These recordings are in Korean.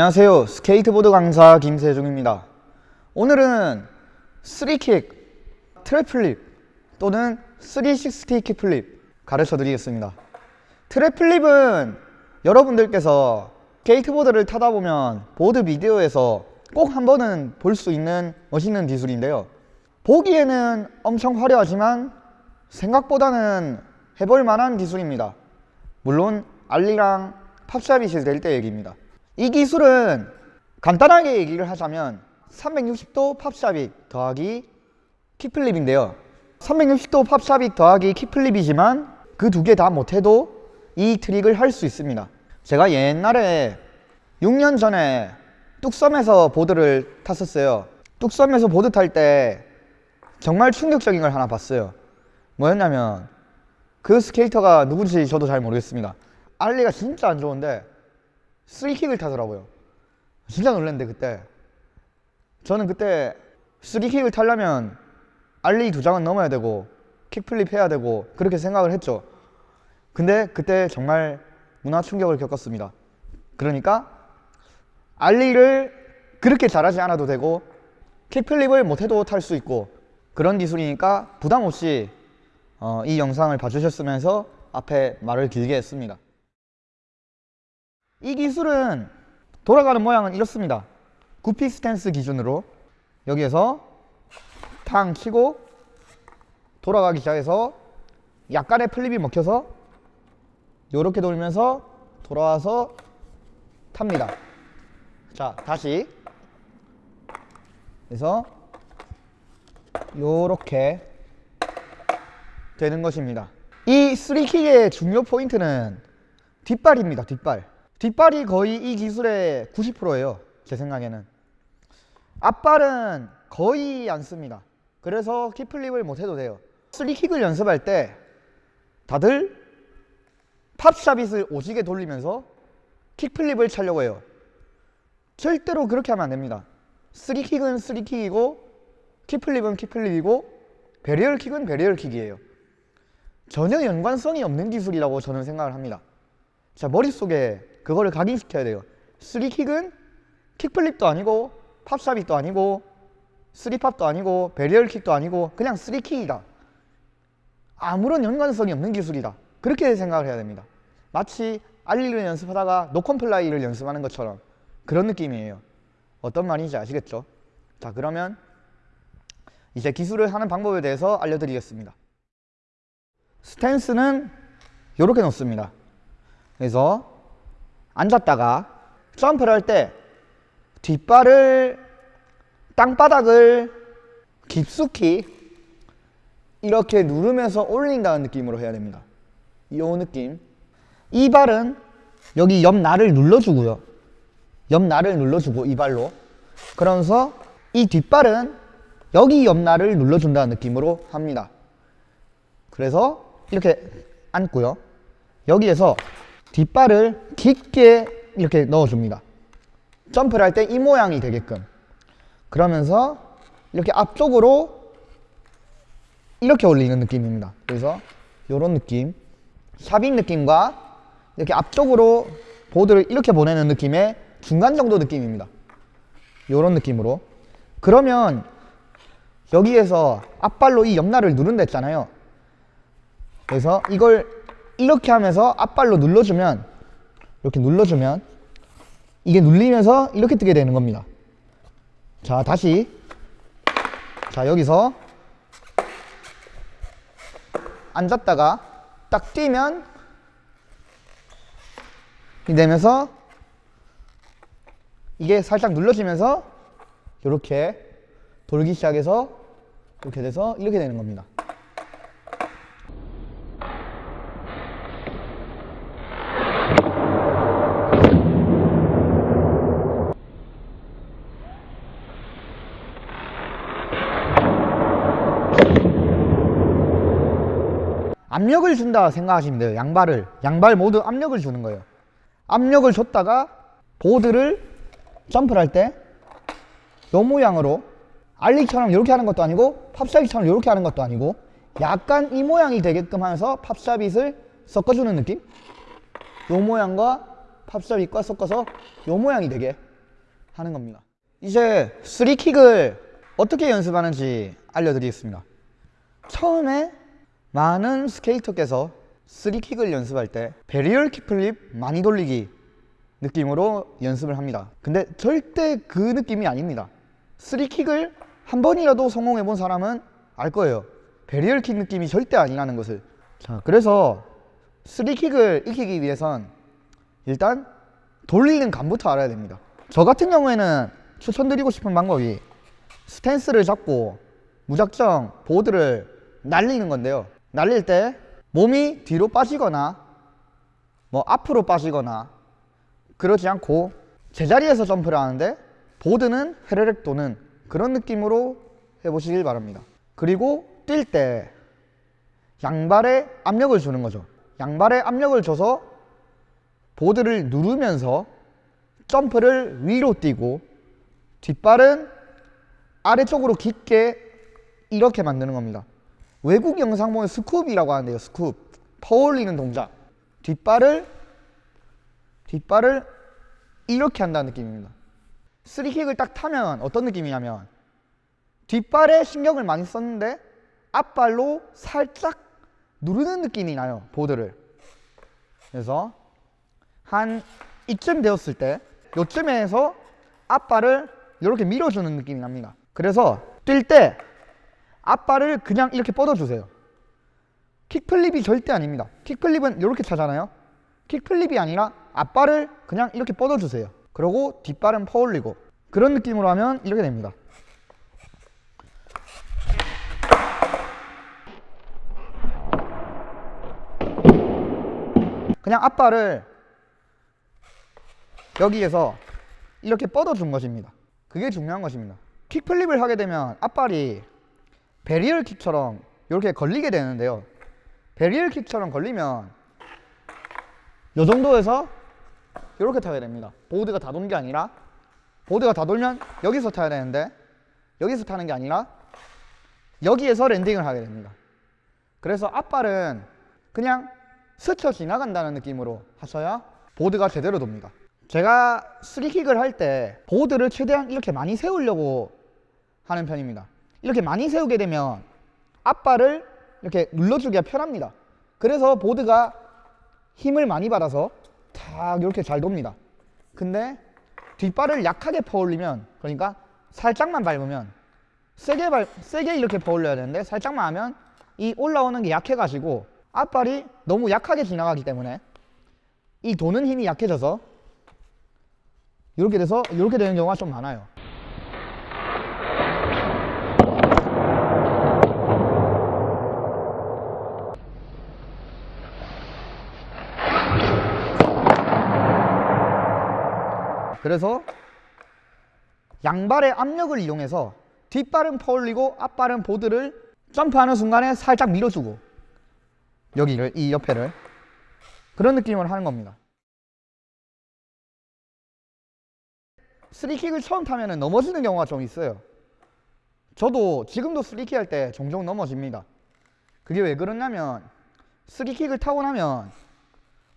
안녕하세요. 스케이트보드 강사 김세중입니다. 오늘은 3 kick tre flip 또는 360 kickflip 가르쳐 드리겠습니다. tre flip은 여러분들께서 스케이트보드를 타다 보면 보드 비디오에서 꼭 한 번은 볼 수 있는 멋있는 기술인데요. 보기에는 엄청 화려하지만 생각보다는 해볼 만한 기술입니다. 물론 알리랑 팝샵이실 될 때 얘기입니다 이 기술은 간단하게 얘기를 하자면 360도 팝샵익 더하기 킥플립인데요. 360도 팝샵익 더하기 킥플립이지만 그 두 개 다 못해도 이 트릭을 할 수 있습니다. 제가 옛날에 6년 전에 뚝섬에서 보드를 탔었어요. 뚝섬에서 보드 탈 때 정말 충격적인 걸 하나 봤어요. 뭐였냐면 그 스케이터가 누군지 저도 잘 모르겠습니다. 알리가 진짜 안 좋은데 쓰리킥을 타더라고요. 진짜 놀랐는데 그때. 저는 그때 쓰리킥을 타려면 알리 두 장은 넘어야 되고 킥플립 해야 되고 그렇게 생각을 했죠. 근데 그때 정말 문화 충격을 겪었습니다. 그러니까 알리를 그렇게 잘하지 않아도 되고 kickflip을 못해도 탈 수 있고 그런 기술이니까 부담 없이 어, 이 영상을 봐주셨으면 해서 앞에 말을 길게 했습니다 이 기술은 돌아가는 모양은 이렇습니다. goofy stance 기준으로 여기에서 탕 치고 돌아가기 시작해서 약간의 flip이 먹혀서 이렇게 돌면서 돌아와서 탑니다. 자 다시. 그래서 요렇게 되는 것입니다. 이 3킥의 중요 포인트는 뒷발입니다 뒷발 뒷발이 거의 이 기술의 90%예요 제 생각에는. 앞발은 거의 안 씁니다. 그래서 킥플립을 못해도 돼요. 3킥을 연습할 때 다들 pop shuvit을 오지게 돌리면서 kickflip을 차려고 해요. 절대로 그렇게 하면 안 됩니다. 3킥은 3킥이고 킥플립은 킥플립이고 베리얼 킥은 베리얼 킥이에요. 전혀 연관성이 없는 기술이라고 저는 생각을 합니다. 자 머릿속에 그거를 각인시켜야 돼요. 3킥은 킥플립도 아니고 팝샵입도 아니고 3팝도 아니고 베리얼 킥도 아니고 그냥 3킥이다. 아무런 연관성이 없는 기술이다. 그렇게 생각을 해야 됩니다. 마치 ollie를 연습하다가 no comply를 연습하는 것처럼 그런 느낌이에요. 어떤 말인지 아시겠죠? 자 그러면 이제 기술을 하는 방법에 대해서 알려드리겠습니다. stance는 이렇게 놓습니다. 그래서 앉았다가 점프를 할 때 뒷발을 땅바닥을 깊숙이 이렇게 누르면서 올린다는 느낌으로 해야 됩니다. 이 느낌. 이 발은 여기 옆 날을 눌러주고요. 옆 날을 눌러주고 이 발로. 그러면서 이 뒷발은 여기 옆 날을 눌러준다는 느낌으로 합니다. 그래서 이렇게 앉고요. 여기에서 뒷발을 깊게 이렇게 넣어줍니다. 점프를 할 때 이 모양이 되게끔. 그러면서 이렇게 앞쪽으로 이렇게 올리는 느낌입니다. 그래서 이런 느낌. 샤빙 느낌과 이렇게 앞쪽으로 보드를 이렇게 보내는 느낌의 중간 정도 느낌입니다. 이런 느낌으로. 그러면 여기에서 앞발로 이 옆날을 누른다 했잖아요. 그래서 이걸 이렇게 하면서 앞발로 눌러주면 이렇게 눌러주면 이게 눌리면서 이렇게 뜨게 되는 겁니다. 자 다시. 자 여기서 앉았다가 딱 뛰면 되면서 이게 살짝 눌러지면서 이렇게 돌기 시작해서 이렇게 돼서 이렇게 되는 겁니다 압력을 준다 생각하시면 돼요 양발을 양발 모두 압력을 주는 거예요 압력을 줬다가 보드를 점프를 할때이 모양으로 알리처럼 이렇게 하는 것도 아니고 팝샤빗처럼 이렇게 하는 것도 아니고 약간 이 모양이 되게끔 하면서 팝샤빗을 섞어주는 느낌 이 모양과 팝샵이 섞어서 요 모양이 되게 하는 겁니다. 이제 쓰리킥을 어떻게 연습하는지 알려드리겠습니다. 처음에 많은 스케이터께서 three kick을 연습할 때 varial kickflip 많이 돌리기 느낌으로 연습을 합니다. 근데 절대 그 느낌이 아닙니다. three kick을 한 번이라도 성공해 본 사람은 알 거예요. varial kick 느낌이 절대 아니라는 것을. 자, 그래서 three kick을 익히기 위해선 일단 돌리는 감부터 알아야 됩니다. 저 같은 경우에는 추천드리고 싶은 방법이 스탠스를 잡고 무작정 보드를 날리는 건데요. 날릴 때 몸이 뒤로 빠지거나 뭐 앞으로 빠지거나 그러지 않고 제자리에서 점프를 하는데 보드는 헤르륵 도는 그런 느낌으로 해보시길 바랍니다. 그리고 뛸 때 양발에 압력을 주는 거죠. 양발에 압력을 줘서 보드를 누르면서 점프를 위로 뛰고 뒷발은 아래쪽으로 깊게 이렇게 만드는 겁니다. 외국 영상 보면 스쿱이라고 하는데요. 스쿱. 퍼올리는 동작. 뒷발을 뒷발을 이렇게 한다는 느낌입니다. 쓰리킥을 딱 타면 어떤 느낌이냐면 뒷발에 신경을 많이 썼는데 앞발로 살짝 누르는 느낌이 나요. 보드를. 그래서 한 이쯤 되었을 때 요쯤에서 앞발을 이렇게 밀어주는 느낌이 납니다. 그래서 뛸때 앞발을 그냥 이렇게 뻗어주세요. 킥플립이 절대 아닙니다. 킥플립은 이렇게 차잖아요. 킥플립이 아니라 앞발을 그냥 이렇게 뻗어주세요. 그리고 뒷발은 퍼올리고 그런 느낌으로 하면 이렇게 됩니다. 그냥 앞발을 여기에서 이렇게 뻗어준 것입니다. 그게 중요한 것입니다. kickflip을 하게 되면 앞발이 varial kick처럼 이렇게 걸리게 되는데요. varial kick처럼 걸리면 이 정도에서 이렇게 타야 됩니다. 보드가 다 도는 게 아니라 보드가 다 돌면 여기서 타야 되는데 여기서 타는 게 아니라 여기에서 landing을 하게 됩니다. 그래서 앞발은 그냥 스쳐 지나간다는 느낌으로 하셔야 보드가 제대로 돕니다. 제가 스리킥을 할 때 보드를 최대한 이렇게 많이 세우려고 하는 편입니다. 이렇게 많이 세우게 되면 앞발을 이렇게 눌러주기가 편합니다. 그래서 보드가 힘을 많이 받아서 탁 이렇게 잘 돕니다. 근데 뒷발을 약하게 퍼올리면 그러니까 살짝만 밟으면 세게 밟 세게 이렇게 퍼올려야 되는데 살짝만 하면 이 올라오는 게 약해가지고 앞발이 너무 약하게 지나가기 때문에 이 도는 힘이 약해져서 이렇게 돼서 이렇게 되는 경우가 좀 많아요. 그래서 양발의 압력을 이용해서 뒷발은 퍼올리고 앞발은 보드를 점프하는 순간에 살짝 밀어주고 여기를 이 옆에를 그런 느낌으로 하는 겁니다. 스리킥을 처음 타면 넘어지는 경우가 좀 있어요. 저도 지금도 스리킥 할 때 종종 넘어집니다. 그게 왜 그러냐면 스리킥을 타고 나면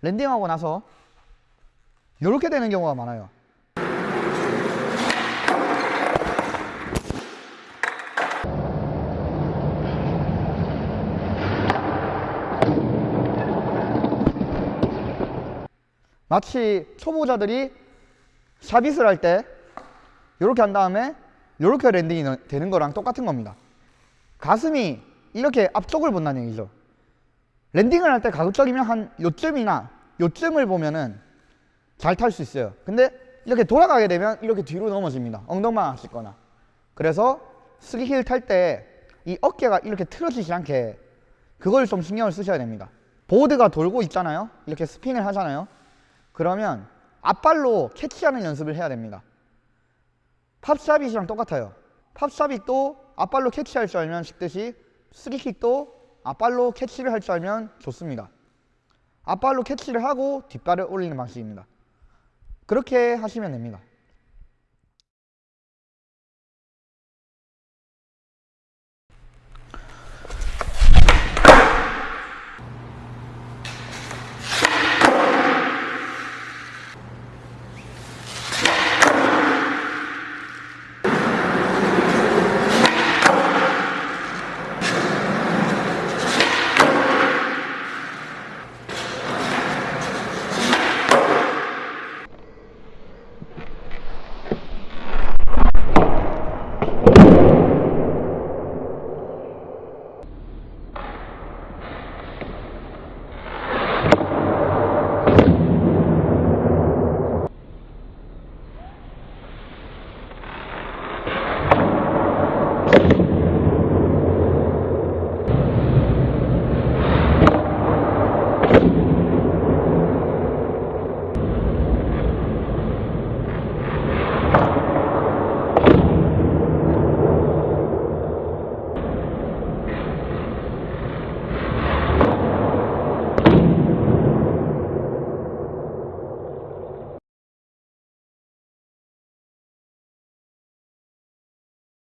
랜딩하고 나서 이렇게 되는 경우가 많아요. 마치 초보자들이 샤빗을 할 때 이렇게 한 다음에 이렇게 랜딩이 되는 거랑 똑같은 겁니다. 가슴이 이렇게 앞쪽을 본다는 얘기죠. landing을 할 때 가급적이면 한 요쯤이나 요쯤을 보면은 잘 탈 수 있어요. 근데 이렇게 돌아가게 되면 이렇게 뒤로 넘어집니다. 엉덩만 하시거나. 그래서 스기힐 탈 때 이 어깨가 이렇게 틀어지지 않게 그걸 좀 신경을 쓰셔야 됩니다. 보드가 돌고 있잖아요. 이렇게 스핀을 하잖아요. 그러면 앞발로 캐치하는 연습을 해야 됩니다. 팝샤빗이랑 똑같아요. 팝샤빗도 앞발로 캐치할 줄 알면 쉽듯이 스리킥도 앞발로 캐치를 할 줄 알면 좋습니다. 앞발로 캐치를 하고 뒷발을 올리는 방식입니다. 그렇게 하시면 됩니다.